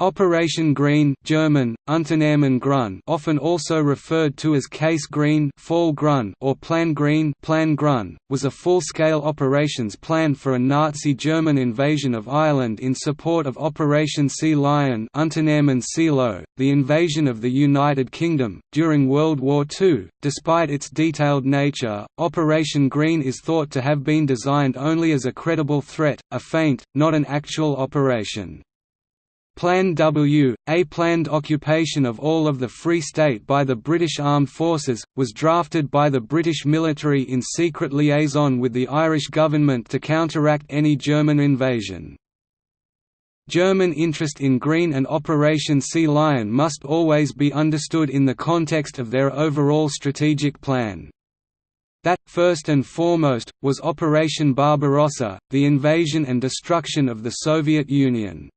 Operation Green German, Unternehmen Grün often also referred to as Case Green Fall Grün or Plan Green Plan Grün, was a full-scale operations plan for a Nazi German invasion of Ireland in support of Operation Sea Lion Unternehmen Seelöwe, the invasion of the United Kingdom, during World War II. Despite its detailed nature, Operation Green is thought to have been designed only as a credible threat, a feint, not an actual operation. Plan W, a planned occupation of all of the Free State by the British Armed Forces, was drafted by the British military in secret liaison with the Irish government to counteract any German invasion. German interest in Green and Operation Sea Lion must always be understood in the context of their overall strategic plan. That, first and foremost, was Operation Barbarossa, the invasion and destruction of the Soviet Union.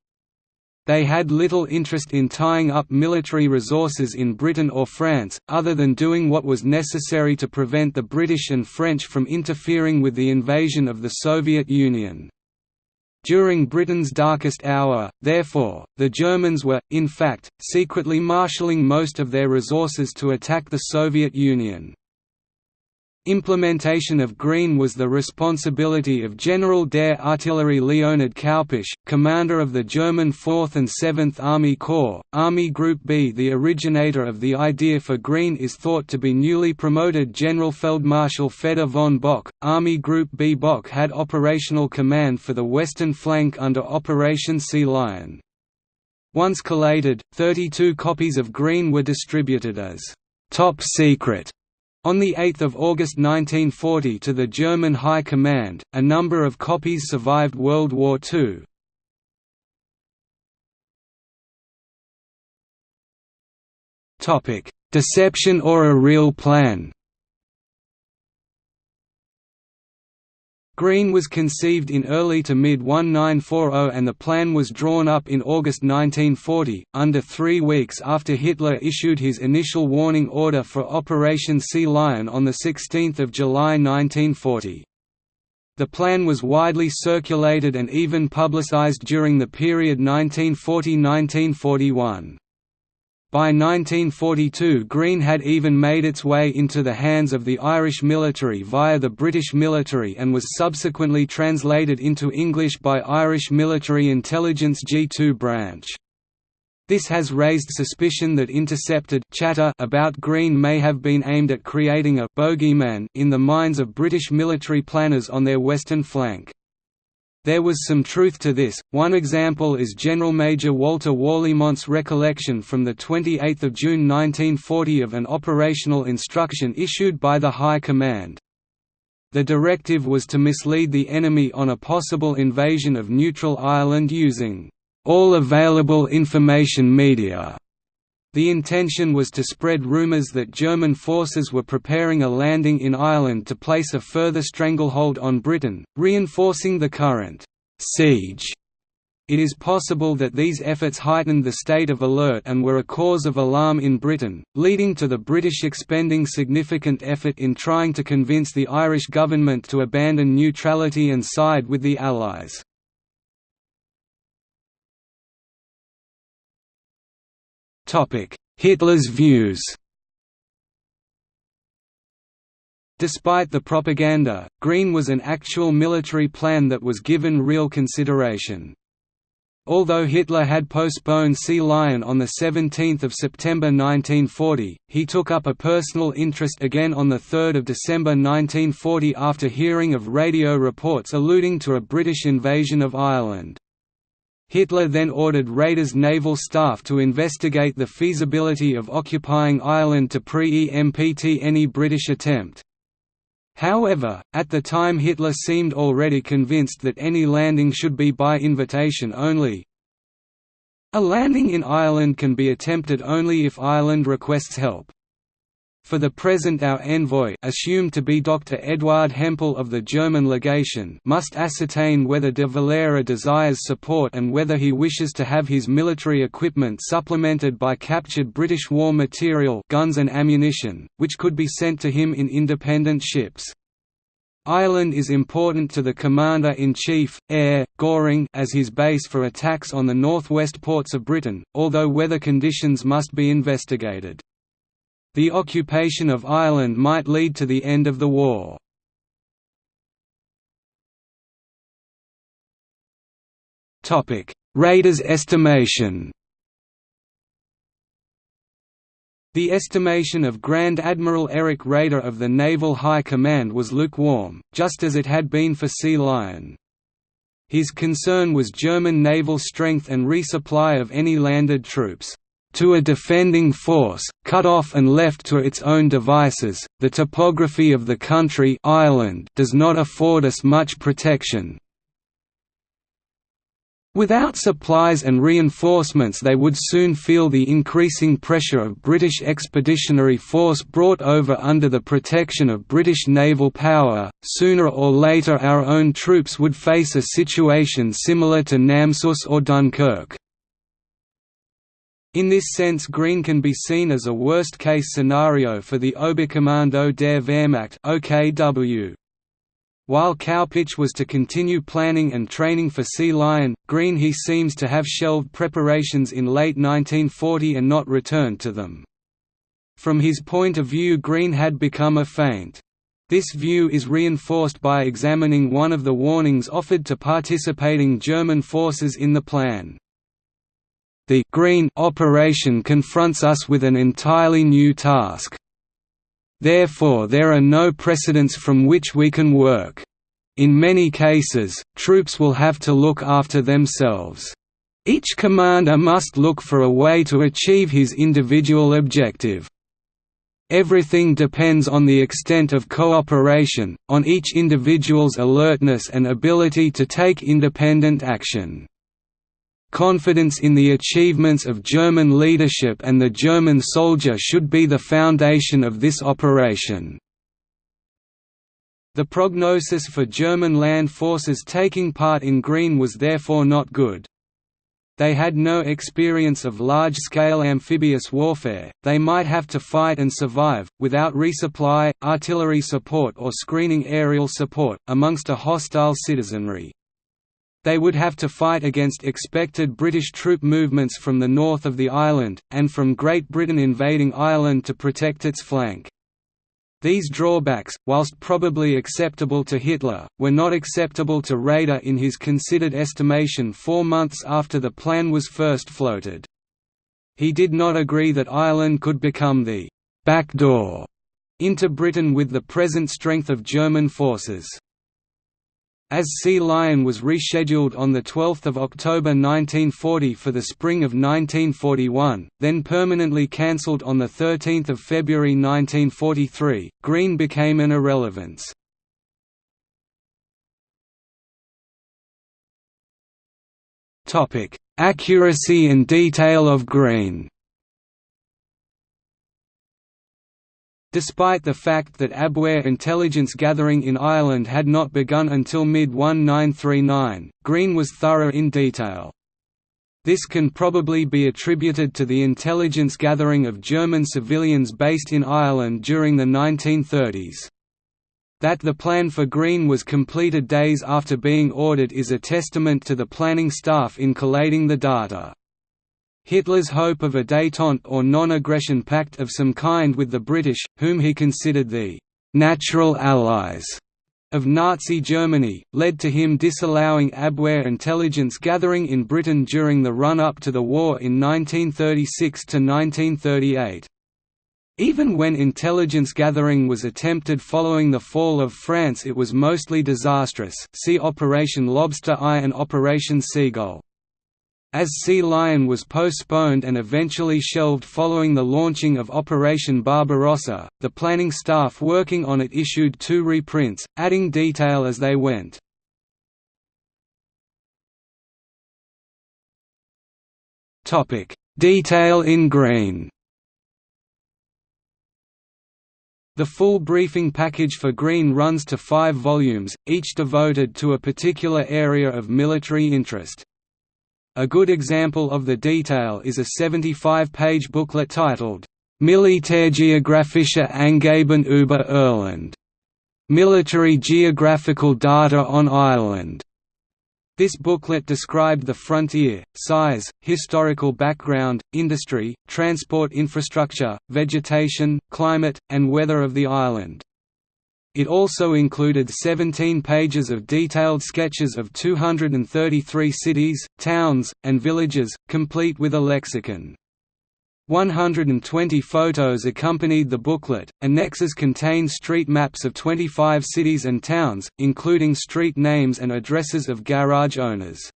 They had little interest in tying up military resources in Britain or France, other than doing what was necessary to prevent the British and French from interfering with the invasion of the Soviet Union. During Britain's darkest hour, therefore, the Germans were, in fact, secretly marshalling most of their resources to attack the Soviet Union. Implementation of Green was the responsibility of General der Artillerie Leonhard Kaupisch, commander of the German 4th and 7th Army Corps, Army Group B. The originator of the idea for Green is thought to be newly promoted Generalfeldmarschall Fedor von Bock. Army Group B. Bock had operational command for the western flank under Operation Sea Lion. Once collated, 32 copies of Green were distributed as top secret on 8 August 1940 to the German High Command, a number of copies survived World War II. Deception or a real plan Green was conceived in early to mid-1940 and the plan was drawn up in August 1940, under three weeks after Hitler issued his initial warning order for Operation Sea Lion on 16 July 1940. The plan was widely circulated and even publicized during the period 1940–1941. By 1942 Green had even made its way into the hands of the Irish military via the British military and was subsequently translated into English by Irish Military Intelligence G2 branch. This has raised suspicion that intercepted chatter about Green may have been aimed at creating a «bogeyman» in the minds of British military planners on their western flank. There was some truth to this. One example is General Major Walter Warlimont's recollection from 28 June 1940 of an operational instruction issued by the High Command. The directive was to mislead the enemy on a possible invasion of neutral Ireland using all available information media. The intention was to spread rumours that German forces were preparing a landing in Ireland to place a further stranglehold on Britain, reinforcing the current siege. It is possible that these efforts heightened the state of alert and were a cause of alarm in Britain, leading to the British expending significant effort in trying to convince the Irish government to abandon neutrality and side with the Allies. Hitler's views Despite the propaganda, Green was an actual military plan that was given real consideration. Although Hitler had postponed Sea Lion on 17 September 1940, he took up a personal interest again on 3 December 1940 after hearing of radio reports alluding to a British invasion of Ireland. Hitler then ordered Raeder's naval staff to investigate the feasibility of occupying Ireland to pre-empt any British attempt. However, at the time Hitler seemed already convinced that any landing should be by invitation only. A landing in Ireland can be attempted only if Ireland requests help. For the present our envoy assumed to be Dr. Eduard Hempel of the German legation must ascertain whether de Valera desires support and whether he wishes to have his military equipment supplemented by captured British war material guns and ammunition, which could be sent to him in independent ships. Ireland is important to the Commander-in-Chief, Air, Göring as his base for attacks on the northwest ports of Britain, although weather conditions must be investigated. The occupation of Ireland might lead to the end of the war. Raeder's estimation The estimation of Grand Admiral Erich Raeder of the Naval High Command was lukewarm, just as it had been for Sea Lion. His concern was German naval strength and resupply of any landed troops. To a defending force, cut off and left to its own devices, the topography of the country Ireland does not afford us much protection, Without supplies and reinforcements they would soon feel the increasing pressure of British Expeditionary Force brought over under the protection of British naval power. Sooner or later our own troops would face a situation similar to Namsos or Dunkirk. In this sense green can be seen as a worst-case scenario for the Oberkommando der Wehrmacht OKW. While Kaupisch was to continue planning and training for Sea Lion, Green he seems to have shelved preparations in late 1940 and not returned to them. From his point of view Green had become a feint. This view is reinforced by examining one of the warnings offered to participating German forces in the plan. The Green operation confronts us with an entirely new task. Therefore there are no precedents from which we can work. In many cases, troops will have to look after themselves. Each commander must look for a way to achieve his individual objective. Everything depends on the extent of cooperation, on each individual's alertness and ability to take independent action. Confidence in the achievements of German leadership and the German soldier should be the foundation of this operation. The prognosis for German land forces taking part in Green was therefore not good. They had no experience of large-scale amphibious warfare, they might have to fight and survive, without resupply, artillery support or screening aerial support, amongst a hostile citizenry. They would have to fight against expected British troop movements from the north of the island, and from Great Britain invading Ireland to protect its flank. These drawbacks, whilst probably acceptable to Hitler, were not acceptable to Raeder in his considered estimation four months after the plan was first floated. He did not agree that Ireland could become the «back door» into Britain with the present strength of German forces. As Sea Lion was rescheduled on 12 October 1940 for the spring of 1941, then permanently cancelled on 13 February 1943, Green became an irrelevance. Accuracy and detail of Green Despite the fact that Abwehr intelligence gathering in Ireland had not begun until mid-1939, Green was thorough in detail. This can probably be attributed to the intelligence gathering of German civilians based in Ireland during the 1930s. That the plan for Green was completed days after being ordered is a testament to the planning staff in collating the data. Hitler's hope of a détente or non-aggression pact of some kind with the British, whom he considered the «natural allies» of Nazi Germany, led to him disallowing Abwehr intelligence gathering in Britain during the run-up to the war in 1936–1938. Even when intelligence gathering was attempted following the fall of France it was mostly disastrous see Operation Lobster I and Operation Seagull. As Sea Lion was postponed and eventually shelved following the launching of Operation Barbarossa, the planning staff working on it issued two reprints, adding detail as they went. Detail in green The full briefing package for Green runs to five volumes, each devoted to a particular area of military interest. A good example of the detail is a 75-page booklet titled, Militärgeographische Angaben über Irland, "'Military Geographical Data on Ireland' This booklet described the frontier, size, historical background, industry, transport infrastructure, vegetation, climate, and weather of the island. It also included 17 pages of detailed sketches of 233 cities, towns, and villages, complete with a lexicon. 120 photos accompanied the booklet. Annexes contain street maps of 25 cities and towns, including street names and addresses of garage owners.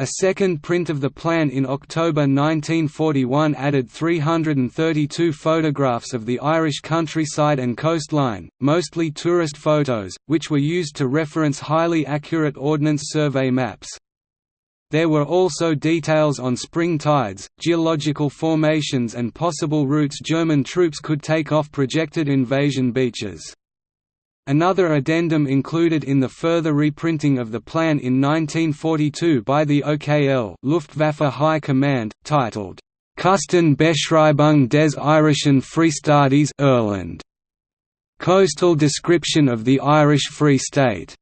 A second print of the plan in October 1941 added 332 photographs of the Irish countryside and coastline, mostly tourist photos, which were used to reference highly accurate Ordnance Survey maps. There were also details on spring tides, geological formations and possible routes German troops could take off projected invasion beaches. Another addendum included in the further reprinting of the plan in 1942 by the OKL Luftwaffe High Command, titled, Kusten Beschreibung des Irischen Freistaates Irland, Coastal Description of the Irish Free State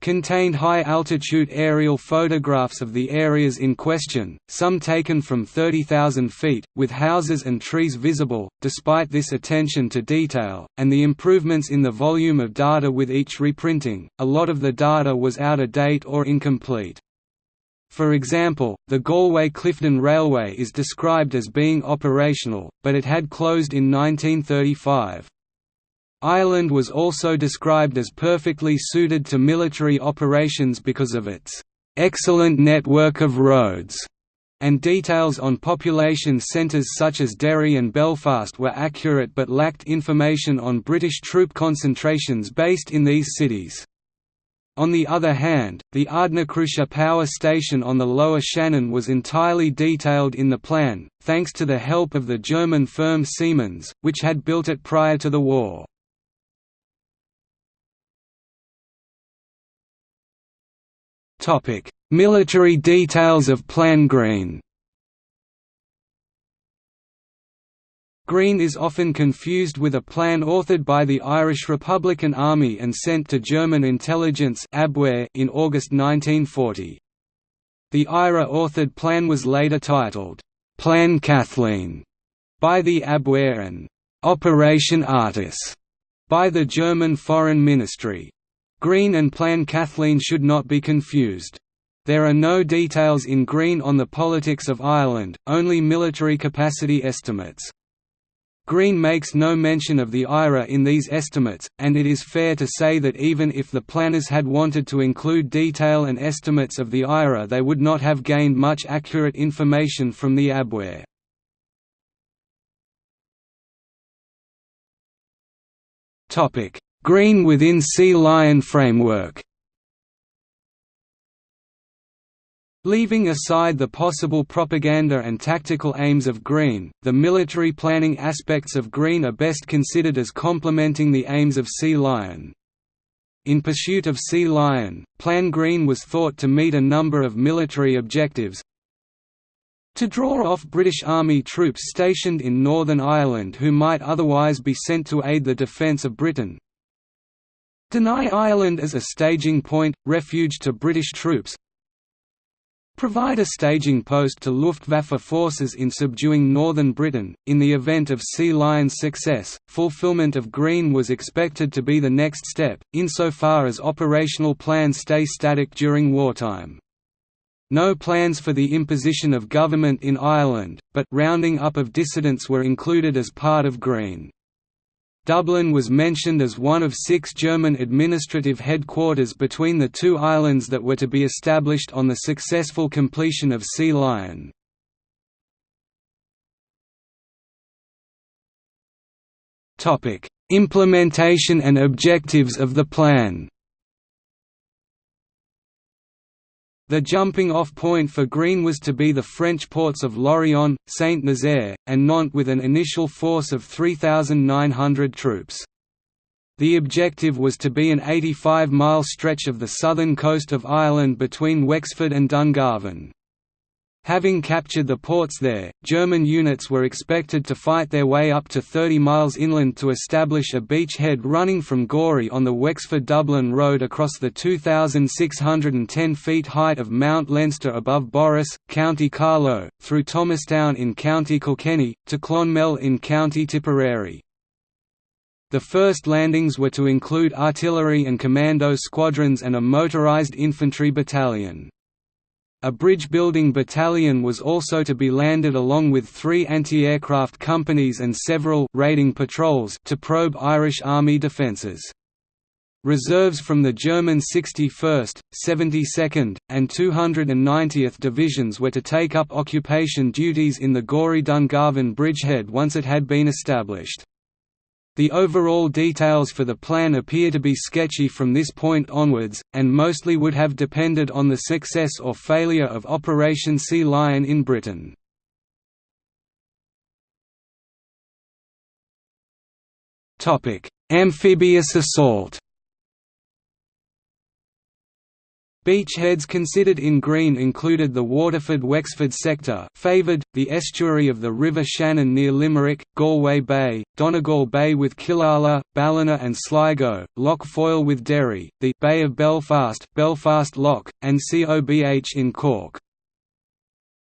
contained high-altitude aerial photographs of the areas in question, some taken from 30,000 feet, with houses and trees visible, despite this attention to detail, and the improvements in the volume of data with each reprinting, a lot of the data was out of date or incomplete. For example, the Galway–Clifden Railway is described as being operational, but it had closed in 1935. Ireland was also described as perfectly suited to military operations because of its excellent network of roads, and details on population centres such as Derry and Belfast were accurate but lacked information on British troop concentrations based in these cities. On the other hand, the Ardnacrusha power station on the lower Shannon was entirely detailed in the plan, thanks to the help of the German firm Siemens, which had built it prior to the war. Topic: Military details of Plan Green. Green is often confused with a plan authored by the Irish Republican Army and sent to German intelligence in August 1940. The IRA-authored plan was later titled, Plan Kathleen, by the Abwehr and Operation Artus by the German Foreign Ministry. Green and Plan Kathleen should not be confused. There are no details in Green on the politics of Ireland, only military capacity estimates. Green makes no mention of the IRA in these estimates, and it is fair to say that even if the planners had wanted to include detail and estimates of the IRA they would not have gained much accurate information from the Abwehr. Green within Sea Lion framework Leaving aside the possible propaganda and tactical aims of Green, the military planning aspects of Green are best considered as complementing the aims of Sea Lion. In pursuit of Sea Lion, Plan Green was thought to meet a number of military objectives, to draw off British Army troops stationed in Northern Ireland who might otherwise be sent to aid the defence of Britain, Deny Ireland as a staging point, refuge to British troops Provide a staging post to Luftwaffe forces in subduing northern Britain. In the event of Sea Lion's success, fulfillment of Green was expected to be the next step, insofar as operational plans stay static during wartime. No plans for the imposition of government in Ireland, but rounding up of dissidents were included as part of Green. Dublin was mentioned as one of six German administrative headquarters between the two islands that were to be established on the successful completion of Sea Lion. Implementation and objectives of the plan The jumping-off point for Green was to be the French ports of Lorient, Saint-Nazaire, and Nantes with an initial force of 3,900 troops. The objective was to be an 85-mile stretch of the southern coast of Ireland between Wexford and Dungarvan. Having captured the ports there, German units were expected to fight their way up to 30 miles inland to establish a beachhead running from Gorey on the Wexford-Dublin Road across the 2,610 feet height of Mount Leinster above Borris, County Carlow, through Thomastown in County Kilkenny, to Clonmel in County Tipperary. The first landings were to include artillery and commando squadrons and a motorised infantry battalion. A bridge-building battalion was also to be landed along with three anti-aircraft companies and several raiding patrols to probe Irish Army defences. Reserves from the German 61st, 72nd, and 290th Divisions were to take up occupation duties in the Gorey-Dungarvan bridgehead once it had been established. The overall details for the plan appear to be sketchy from this point onwards, and mostly would have depended on the success or failure of Operation Sea Lion in Britain. Amphibious assault Beachheads considered in green included the Waterford-Wexford sector favoured, the estuary of the River Shannon near Limerick, Galway Bay, Donegal Bay with Killala, Ballina and Sligo, Lough Foyle with Derry, the Bay of Belfast, Belfast Lough, and COBH in Cork.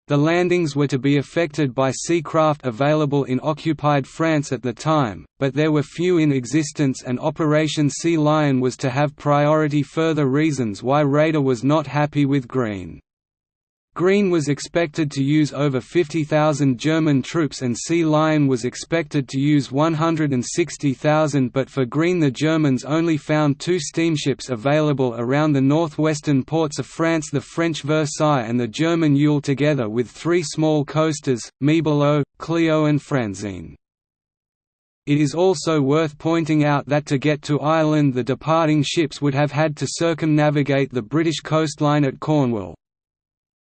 The landings were to be effected by sea craft available in occupied France at the time, but there were few in existence and Operation Sea Lion was to have priority further reasons why Raeder was not happy with Green. Green was expected to use over 50,000 German troops and Sea Lion was expected to use 160,000 but for Green the Germans only found two steamships available around the northwestern ports of France the French Versailles and the German Uhle together with three small coasters, Mibolo, Clio and Franzine. It is also worth pointing out that to get to Ireland the departing ships would have had to circumnavigate the British coastline at Cornwall,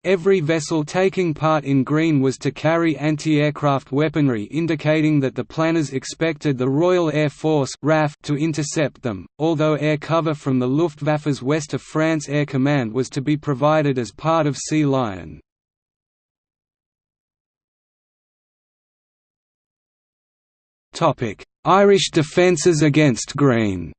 Every vessel taking part in Green was to carry anti-aircraft weaponry indicating that the planners expected the Royal Air Force RAF to intercept them, although air cover from the Luftwaffe's West of France Air Command was to be provided as part of Sea Lion. Irish defences against Green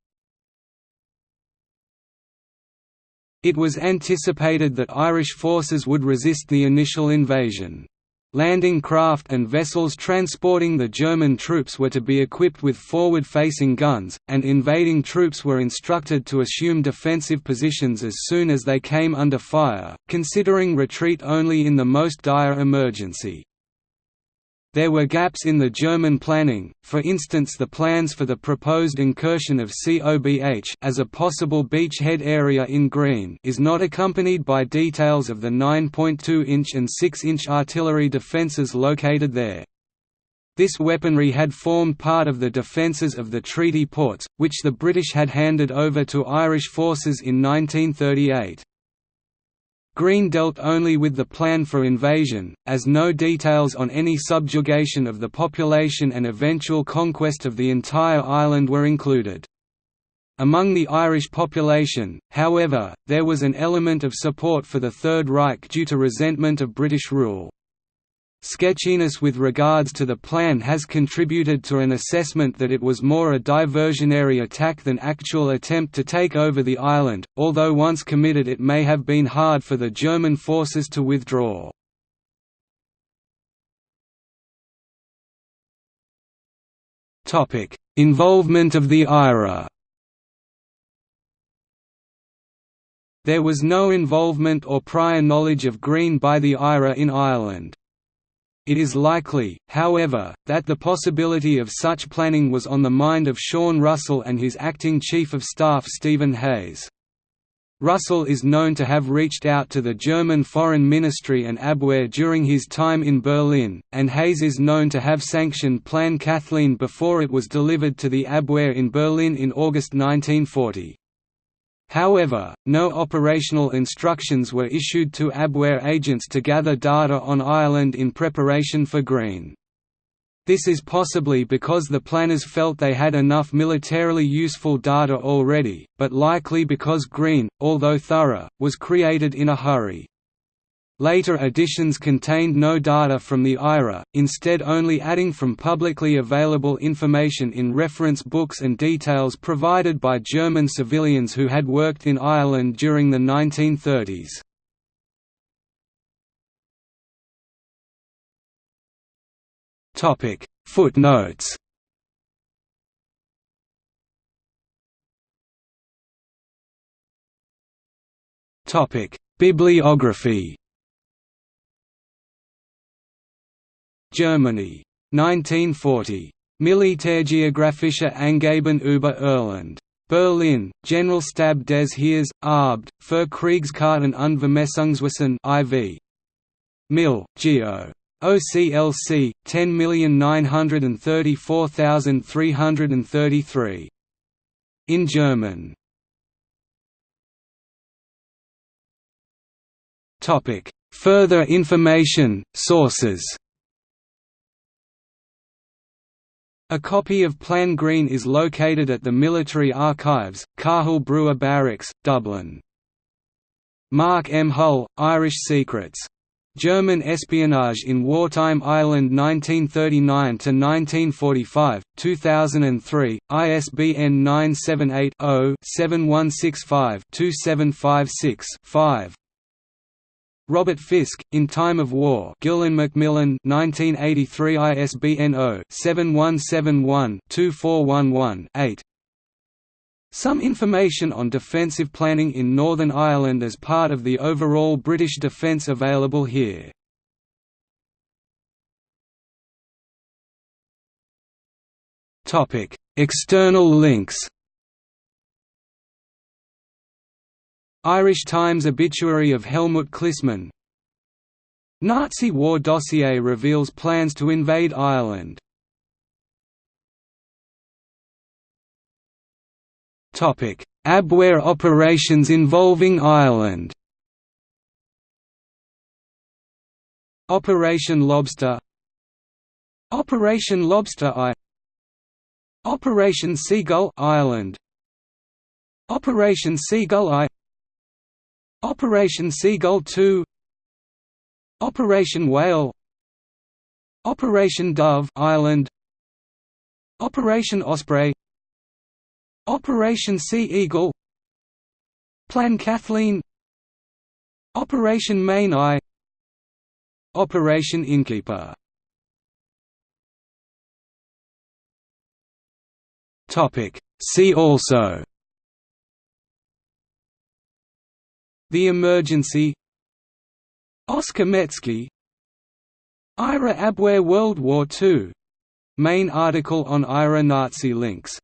It was anticipated that Irish forces would resist the initial invasion. Landing craft and vessels transporting the German troops were to be equipped with forward-facing guns, and invading troops were instructed to assume defensive positions as soon as they came under fire, considering retreat only in the most dire emergency. There were gaps in the German planning, for instance the plans for the proposed incursion of COBH as a possible beachhead area in Green is not accompanied by details of the 9.2-inch and 6-inch artillery defences located there. This weaponry had formed part of the defences of the treaty ports, which the British had handed over to Irish forces in 1938. Green dealt only with the plan for invasion, as no details on any subjugation of the population and eventual conquest of the entire island were included. Among the Irish population, however, there was an element of support for the Third Reich due to resentment of British rule. Sketchiness with regards to the plan has contributed to an assessment that it was more a diversionary attack than actual attempt to take over the island, although once committed it may have been hard for the German forces to withdraw. Involvement of the IRA There was no involvement or prior knowledge of Green by the IRA in Ireland. It is likely, however, that the possibility of such planning was on the mind of Sean Russell and his acting Chief of Staff Stephen Hayes. Russell is known to have reached out to the German Foreign Ministry and Abwehr during his time in Berlin, and Hayes is known to have sanctioned Plan Kathleen before it was delivered to the Abwehr in Berlin in August 1940. However, no operational instructions were issued to Abwehr agents to gather data on Ireland in preparation for Green. This is possibly because the planners felt they had enough militarily useful data already, but likely because Green, although thorough, was created in a hurry. Later editions contained no data from the IRA, instead only adding from publicly available information in reference books and details provided by German civilians who had worked in Ireland during the 1930s. Footnotes Bibliography Germany. 1940. Militärgeographische Angaben über Irland. Berlin, Generalstab des Heers, Abt, für Kriegskarten und Vermessungswissen IV. Mill, Geo. OCLC 10934333. In German. Further information, sources. A copy of Plan Green is located at the Military Archives, Cathal Brugha Barracks, Dublin. Mark M. Hull, Irish Secrets. German Espionage in Wartime Ireland 1939–1945, 2003, ISBN 978-0-7165-2756-5 Robert Fisk, In Time of War Gill and Macmillan 1983 ISBN 0-7171-2411-8 Some information on defensive planning in Northern Ireland as part of the overall British defence available here. External links Irish Times obituary of Helmut Clissmann. Nazi war dossier reveals plans to invade Ireland. Abwehr operations involving Ireland. Operation Lobster. Operation Lobster I. Operation Seagull Ireland. Operation Seagull I Operation Seagull 2 Operation Whale Operation Dove Island Operation Osprey Operation Sea Eagle Plan Kathleen Operation Mainau Operation Innkeeper. See also The Emergency. Oskar Metzke IRA Abwehr World War II main article on IRA Nazi links